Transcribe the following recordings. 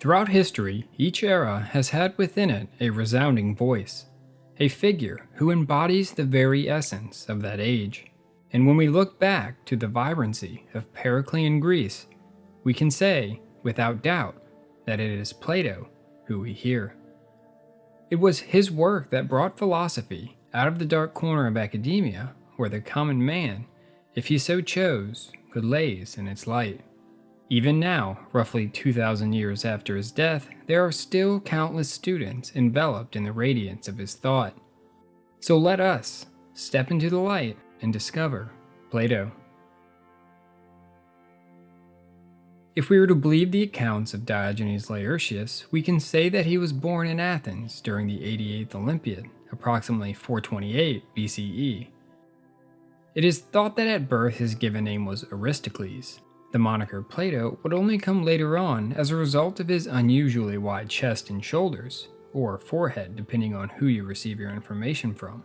Throughout history, each era has had within it a resounding voice, a figure who embodies the very essence of that age. And when we look back to the vibrancy of Periclean Greece, we can say, without doubt, that it is Plato who we hear. It was his work that brought philosophy out of the dark corner of academia, where the common man, if he so chose, could laze in its light. Even now, roughly 2,000 years after his death, there are still countless students enveloped in the radiance of his thought. So let us step into the light and discover Plato. If we were to believe the accounts of Diogenes Laertius, we can say that he was born in Athens during the 88th Olympiad, approximately 428 BCE. It is thought that at birth his given name was Aristocles, the moniker Plato would only come later on as a result of his unusually wide chest and shoulders, or forehead depending on who you receive your information from.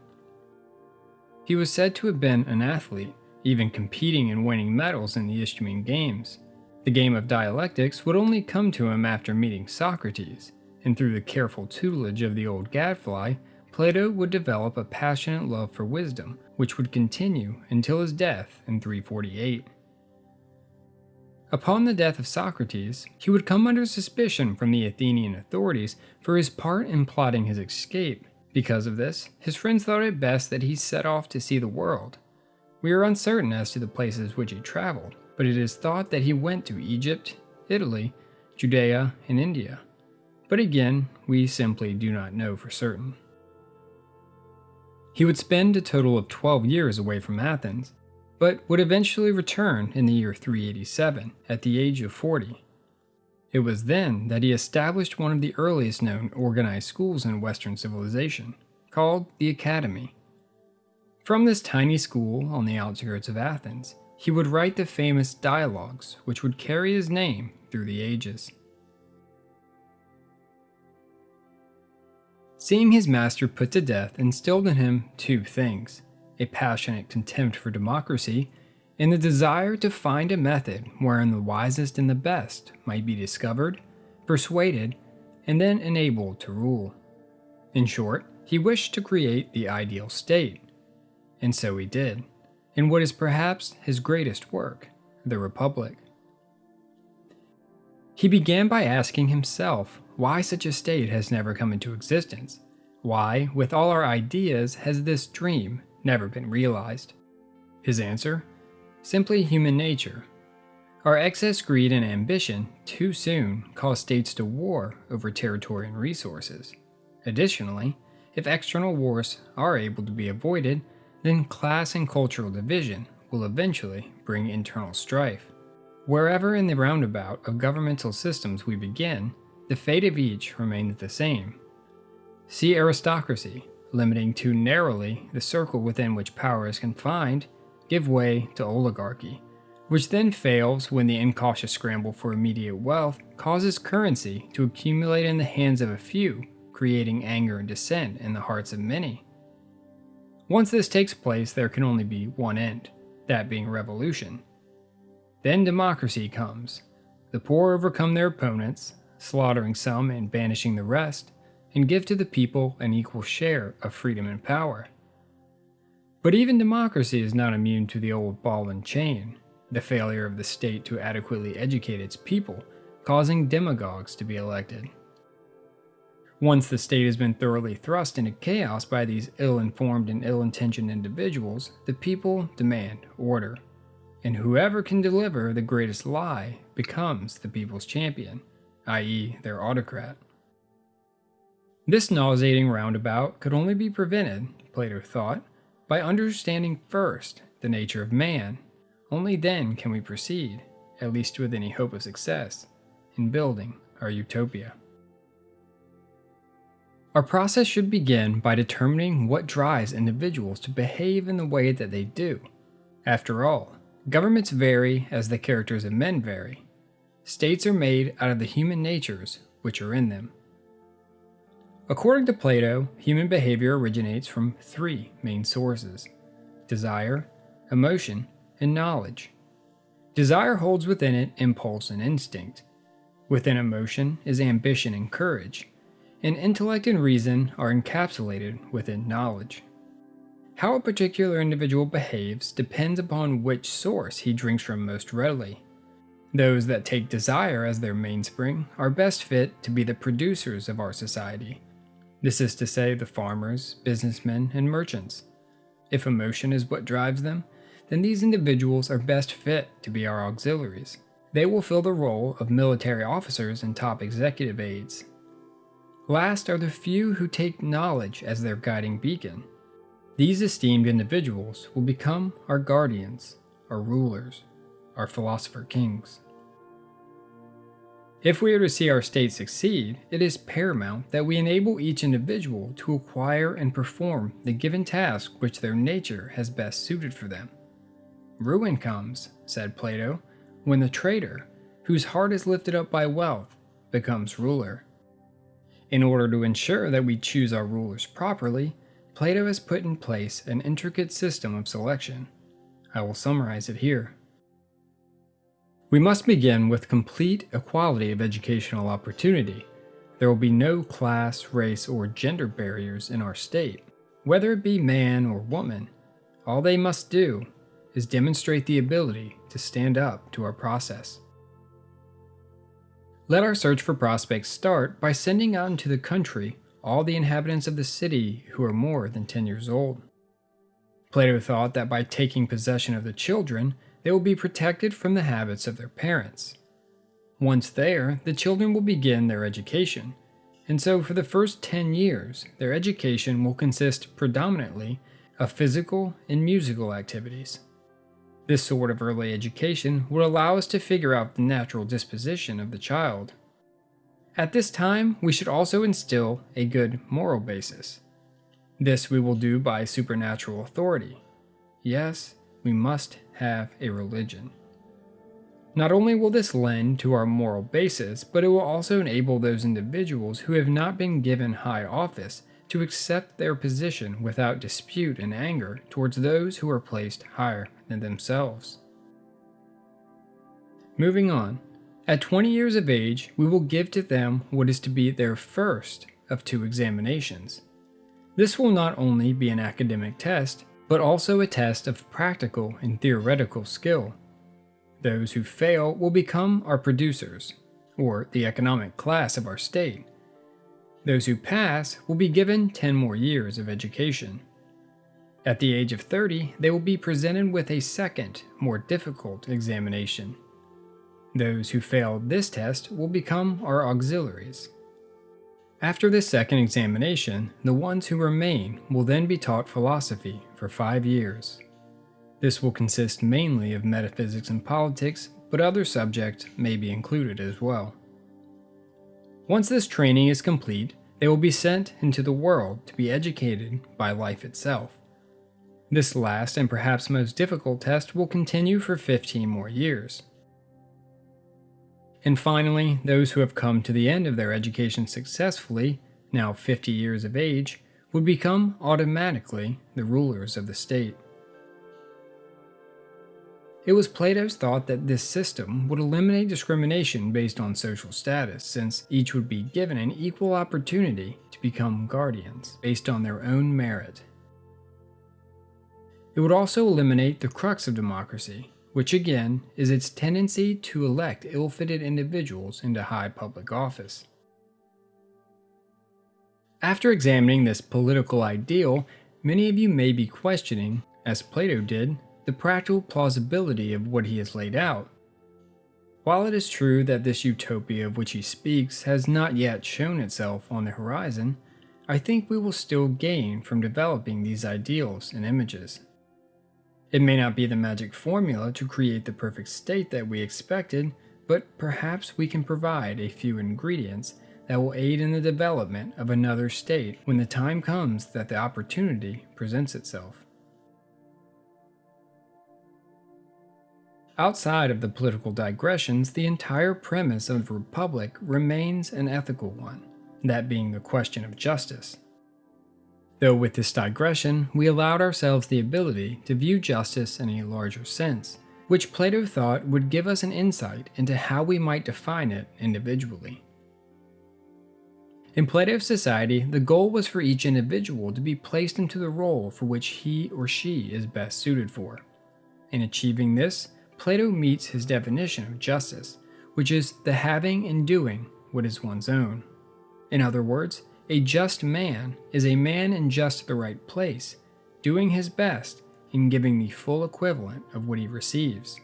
He was said to have been an athlete, even competing and winning medals in the Isthmian Games. The game of dialectics would only come to him after meeting Socrates, and through the careful tutelage of the old gadfly, Plato would develop a passionate love for wisdom, which would continue until his death in 348. Upon the death of Socrates, he would come under suspicion from the Athenian authorities for his part in plotting his escape. Because of this, his friends thought it best that he set off to see the world. We are uncertain as to the places which he traveled, but it is thought that he went to Egypt, Italy, Judea, and India. But again, we simply do not know for certain. He would spend a total of 12 years away from Athens, but would eventually return in the year 387 at the age of 40. It was then that he established one of the earliest known organized schools in Western civilization, called the Academy. From this tiny school on the outskirts of Athens, he would write the famous dialogues which would carry his name through the ages. Seeing his master put to death instilled in him two things a passionate contempt for democracy, and the desire to find a method wherein the wisest and the best might be discovered, persuaded, and then enabled to rule. In short, he wished to create the ideal state. And so he did, in what is perhaps his greatest work, the Republic. He began by asking himself why such a state has never come into existence. Why, with all our ideas, has this dream never been realized? His answer? Simply human nature. Our excess greed and ambition too soon cause states to war over territory and resources. Additionally, if external wars are able to be avoided, then class and cultural division will eventually bring internal strife. Wherever in the roundabout of governmental systems we begin, the fate of each remains the same. See aristocracy, limiting too narrowly the circle within which power is confined, give way to oligarchy, which then fails when the incautious scramble for immediate wealth causes currency to accumulate in the hands of a few, creating anger and dissent in the hearts of many. Once this takes place, there can only be one end, that being revolution. Then democracy comes. The poor overcome their opponents, slaughtering some and banishing the rest, and give to the people an equal share of freedom and power. But even democracy is not immune to the old ball and chain, the failure of the state to adequately educate its people, causing demagogues to be elected. Once the state has been thoroughly thrust into chaos by these ill-informed and ill-intentioned individuals, the people demand order. And whoever can deliver the greatest lie becomes the people's champion, i.e. their autocrat. This nauseating roundabout could only be prevented, Plato thought, by understanding first the nature of man. Only then can we proceed, at least with any hope of success, in building our utopia. Our process should begin by determining what drives individuals to behave in the way that they do. After all, governments vary as the characters of men vary. States are made out of the human natures which are in them. According to Plato, human behavior originates from three main sources desire, emotion, and knowledge. Desire holds within it impulse and instinct. Within emotion is ambition and courage, and intellect and reason are encapsulated within knowledge. How a particular individual behaves depends upon which source he drinks from most readily. Those that take desire as their mainspring are best fit to be the producers of our society. This is to say, the farmers, businessmen, and merchants. If emotion is what drives them, then these individuals are best fit to be our auxiliaries. They will fill the role of military officers and top executive aides. Last are the few who take knowledge as their guiding beacon. These esteemed individuals will become our guardians, our rulers, our philosopher kings. If we are to see our state succeed, it is paramount that we enable each individual to acquire and perform the given task which their nature has best suited for them. Ruin comes, said Plato, when the trader, whose heart is lifted up by wealth, becomes ruler. In order to ensure that we choose our rulers properly, Plato has put in place an intricate system of selection. I will summarize it here. We must begin with complete equality of educational opportunity. There will be no class, race, or gender barriers in our state. Whether it be man or woman, all they must do is demonstrate the ability to stand up to our process. Let our search for prospects start by sending out into the country all the inhabitants of the city who are more than 10 years old. Plato thought that by taking possession of the children, they will be protected from the habits of their parents. Once there, the children will begin their education, and so for the first 10 years, their education will consist predominantly of physical and musical activities. This sort of early education would allow us to figure out the natural disposition of the child. At this time, we should also instill a good moral basis. This we will do by supernatural authority. Yes, we must have a religion. Not only will this lend to our moral basis, but it will also enable those individuals who have not been given high office to accept their position without dispute and anger towards those who are placed higher than themselves. Moving on, at 20 years of age, we will give to them what is to be their first of two examinations. This will not only be an academic test, but also a test of practical and theoretical skill. Those who fail will become our producers, or the economic class of our state, those who pass will be given 10 more years of education. At the age of 30, they will be presented with a second, more difficult examination. Those who fail this test will become our auxiliaries. After this second examination, the ones who remain will then be taught philosophy for five years. This will consist mainly of metaphysics and politics, but other subjects may be included as well. Once this training is complete, they will be sent into the world to be educated by life itself. This last and perhaps most difficult test will continue for 15 more years. And finally, those who have come to the end of their education successfully, now 50 years of age, would become automatically the rulers of the state. It was Plato's thought that this system would eliminate discrimination based on social status, since each would be given an equal opportunity to become guardians based on their own merit. It would also eliminate the crux of democracy, which again is its tendency to elect ill-fitted individuals into high public office. After examining this political ideal, many of you may be questioning, as Plato did, the practical plausibility of what he has laid out. While it is true that this utopia of which he speaks has not yet shown itself on the horizon, I think we will still gain from developing these ideals and images. It may not be the magic formula to create the perfect state that we expected, but perhaps we can provide a few ingredients that will aid in the development of another state when the time comes that the opportunity presents itself. Outside of the political digressions, the entire premise of Republic remains an ethical one, that being the question of justice. Though with this digression, we allowed ourselves the ability to view justice in a larger sense, which Plato thought would give us an insight into how we might define it individually. In Plato's society, the goal was for each individual to be placed into the role for which he or she is best suited for. In achieving this, Plato meets his definition of justice, which is the having and doing what is one's own. In other words, a just man is a man in just the right place, doing his best in giving the full equivalent of what he receives.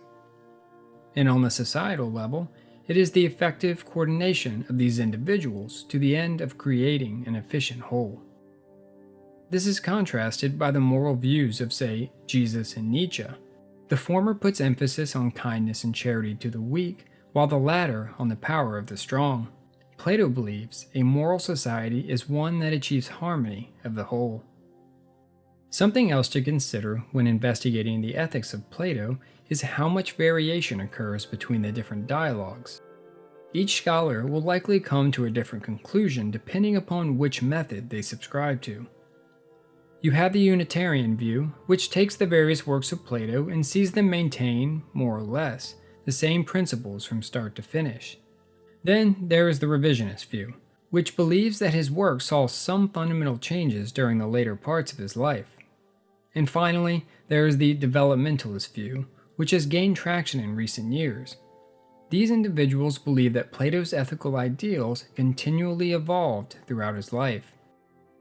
And on the societal level, it is the effective coordination of these individuals to the end of creating an efficient whole. This is contrasted by the moral views of, say, Jesus and Nietzsche. The former puts emphasis on kindness and charity to the weak, while the latter on the power of the strong. Plato believes a moral society is one that achieves harmony of the whole. Something else to consider when investigating the ethics of Plato is how much variation occurs between the different dialogues. Each scholar will likely come to a different conclusion depending upon which method they subscribe to. You have the Unitarian view, which takes the various works of Plato and sees them maintain, more or less, the same principles from start to finish. Then there is the revisionist view, which believes that his work saw some fundamental changes during the later parts of his life. And finally, there is the developmentalist view, which has gained traction in recent years. These individuals believe that Plato's ethical ideals continually evolved throughout his life.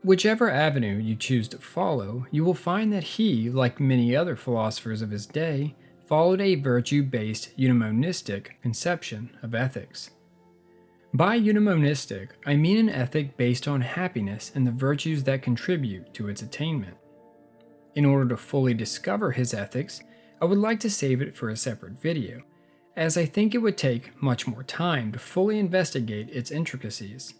Whichever avenue you choose to follow, you will find that he, like many other philosophers of his day, followed a virtue-based eudaimonistic conception of ethics. By eudaimonistic, I mean an ethic based on happiness and the virtues that contribute to its attainment. In order to fully discover his ethics, I would like to save it for a separate video, as I think it would take much more time to fully investigate its intricacies.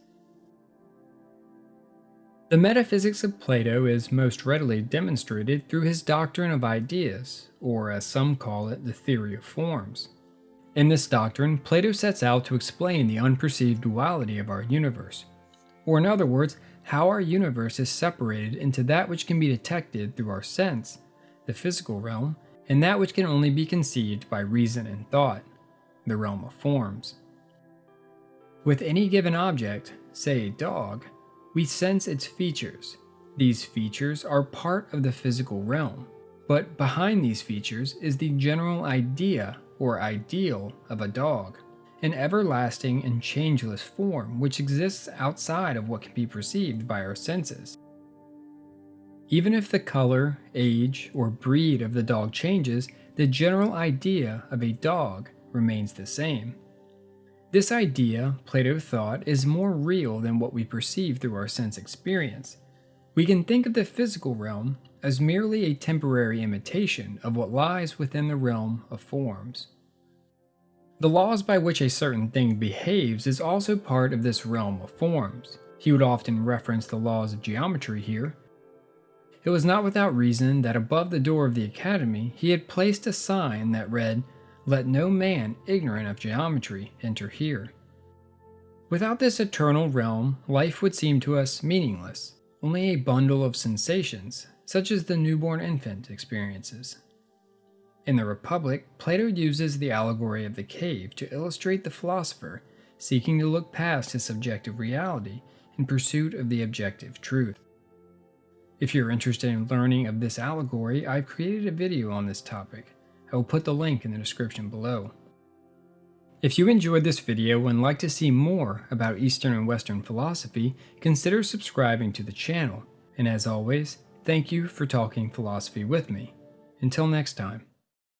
The metaphysics of Plato is most readily demonstrated through his doctrine of ideas, or as some call it, the theory of forms. In this doctrine, Plato sets out to explain the unperceived duality of our universe, or in other words, how our universe is separated into that which can be detected through our sense, the physical realm, and that which can only be conceived by reason and thought, the realm of forms. With any given object, say a dog, we sense its features. These features are part of the physical realm, but behind these features is the general idea or ideal of a dog an everlasting and changeless form which exists outside of what can be perceived by our senses. Even if the color, age, or breed of the dog changes, the general idea of a dog remains the same. This idea, Plato thought, is more real than what we perceive through our sense experience. We can think of the physical realm as merely a temporary imitation of what lies within the realm of forms. The laws by which a certain thing behaves is also part of this realm of forms. He would often reference the laws of geometry here. It was not without reason that above the door of the academy he had placed a sign that read, Let no man ignorant of geometry enter here. Without this eternal realm, life would seem to us meaningless, only a bundle of sensations, such as the newborn infant experiences. In the Republic, Plato uses the allegory of the cave to illustrate the philosopher seeking to look past his subjective reality in pursuit of the objective truth. If you're interested in learning of this allegory, I've created a video on this topic. I will put the link in the description below. If you enjoyed this video and like to see more about Eastern and Western philosophy, consider subscribing to the channel. And as always, thank you for talking philosophy with me. Until next time.